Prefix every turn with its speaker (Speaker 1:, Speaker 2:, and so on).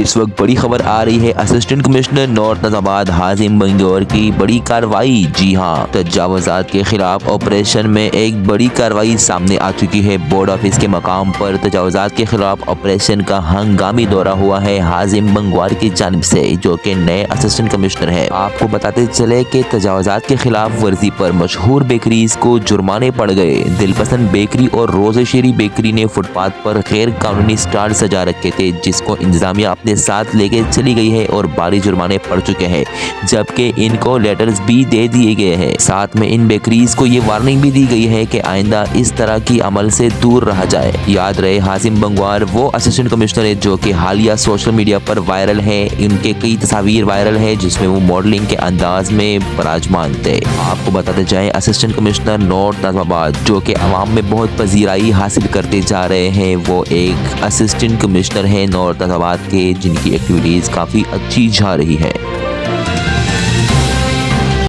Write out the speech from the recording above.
Speaker 1: اس وقت بڑی خبر آ رہی ہے۔ اسسٹنٹ کمشنر نارتھ نظامات حازم بنگور کی بڑی کاروائی جی ہاں تجاوزات کے خلاف آپریشن میں ایک بڑی کاروائی سامنے آ چکی ہے۔ بورڈ آفس کے مقام پر تجاوزات کے خلاف آپریشن کا ہنگامی دورہ ہوا ہے۔ حازم بنگوار کی جانب سے، جو کہ نئے اسسٹنٹ کمشنر ہے آپ کو بتاتے چلے کہ تجاوزات کے خلاف ورزی پر مشہور بیکریز کو جرمانے پڑ گئے۔ دل پسند بیکری اور روز شیری بیکری نے فٹ پاتھ پر غیر قانونی سٹار سجا رکھے تھے، جس کو انتظامیہ اپنے اپنے ساتھ لے کے چلی گئی ہے اور باری جرمانے پڑ چکے ہیں، جبکہ ان کو لیٹرز بھی دے دیے گئے ہیں۔ ساتھ میں ان بیکریز کو یہ وارننگ بھی دی گئی ہے کہ آئندہ اس طرح کی عمل سے دور رہا جائے۔ یاد رہے، حازم بنگوار وہ اسسٹنٹ کمشنر ہے جو کہ حالیہ سوشل میڈیا پر وائرل ہے ان کے کئی تصاویر وائرل ہے جس میں وہ ماڈلنگ کے انداز میں براجمان تھے آپ کو بتاتے جائیں اسسٹنٹ کمشنر نارتھ نظام آباد جو کہ عوام میں بہت پذیرائی حاصل کرتے جا رہے ہیں، وہ ایک اسسٹنٹ کمشنر ہیں۔ نارتھ نظام آباد کے جن کی ایکٹیویٹیز کافی اچھی جا رہی ہے